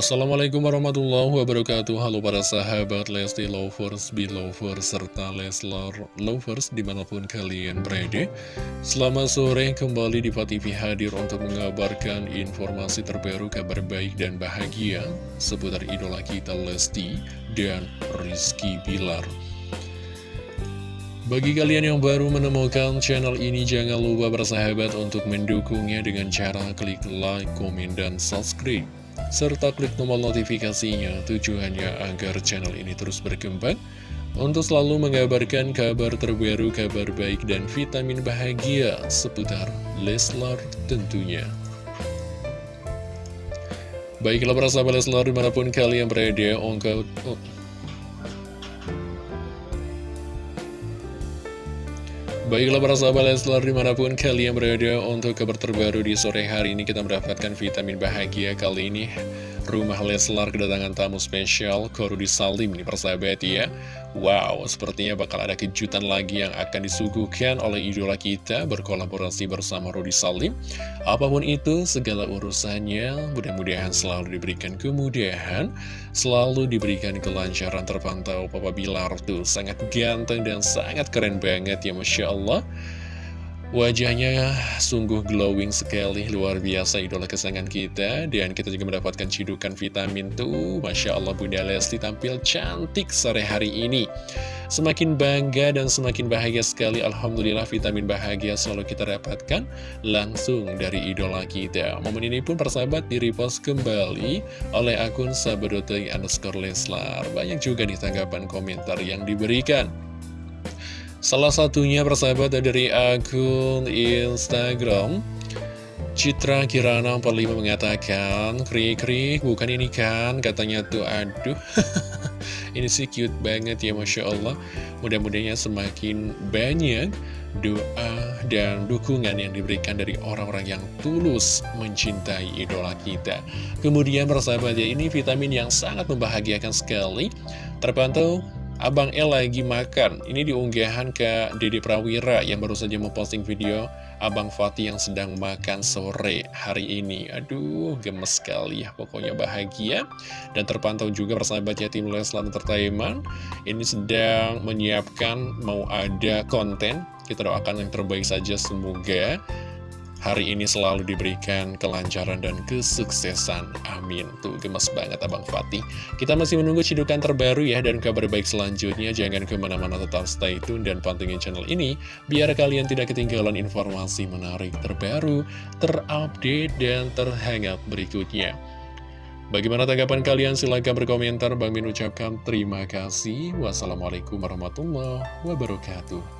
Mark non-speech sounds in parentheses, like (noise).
Assalamualaikum warahmatullahi wabarakatuh. Halo para sahabat Lesti Lovers, Belovers, serta Leslar Lovers di mana pun kalian berada. Selamat sore kembali di TV hadir untuk mengabarkan informasi terbaru kabar baik dan bahagia Seputar idola kita Lesti dan Rizky Bilar. Bagi kalian yang baru menemukan channel ini, jangan lupa bersahabat untuk mendukungnya dengan cara klik like, komen, dan subscribe serta klik tombol notifikasinya tujuannya agar channel ini terus berkembang untuk selalu mengabarkan kabar terbaru, kabar baik, dan vitamin bahagia seputar Leslar tentunya. Baiklah para sahabat Leslar di mana pun kalian berada. Baiklah para sahabat Leslar di mana pun kalian berada untuk kabar terbaru di sore hari ini kita mendapatkan vitamin bahagia kali ini Rumah Leslar kedatangan tamu spesial Korudi Salim nih persahabat ya Wow, sepertinya bakal ada kejutan lagi yang akan disuguhkan oleh idola kita berkolaborasi bersama Rudi Salim. Apa pun itu, segala urusannya mudah-mudahan selalu diberikan kemudahan, selalu diberikan kelancaran terpantau. Papa Bilar tuh sangat ganteng dan sangat keren banget ya Masya Allah. Wajahnya sungguh glowing sekali, luar biasa idola kesayangan kita. Dan kita juga mendapatkan cidukan vitamin tuh. Masya Allah Bunda Lesti tampil cantik sore hari ini. Semakin bangga dan semakin bahagia sekali. Alhamdulillah vitamin bahagia selalu kita dapatkan Langsung dari idola kita. Momen ini pun persahabat di repost kembali Oleh akun sabadotai underscore leslar. Banyak juga nih tanggapan komentar yang diberikan Salah satunya persahabat dari akun Instagram Citra Kirana 45 mengatakan Krik-krik bukan ini kan? Katanya tuh aduh (laughs) Ini sih cute banget ya Masya Allah. Mudah-mudahan semakin banyak doa dan dukungan yang diberikan dari orang-orang yang tulus mencintai idola kita. Kemudian persahabat ya ini vitamin yang sangat membahagiakan sekali. Terpantau Abang El lagi makan. Ini diunggahan ke Dede Prawira yang baru saja memposting video Abang Fatih yang sedang makan sore hari ini. Aduh, gemes sekali ya. Pokoknya bahagia. Dan terpantau juga persahabat ya tim Leslar Entertainment. Ini sedang menyiapkan mau ada konten. Kita doakan yang terbaik saja semoga hari ini selalu diberikan kelancaran dan kesuksesan. Amin. Tuh, gemes banget Abang Fatih. Kita masih menunggu cidukan terbaru ya, dan kabar baik selanjutnya. Jangan ke mana-mana tetap stay tune dan pantengin channel ini, biar kalian tidak ketinggalan informasi menarik terbaru, terupdate, dan terhangat berikutnya. Bagaimana tanggapan kalian? Silahkan berkomentar. Bang Min ucapkan terima kasih. Wassalamualaikum warahmatullahi wabarakatuh.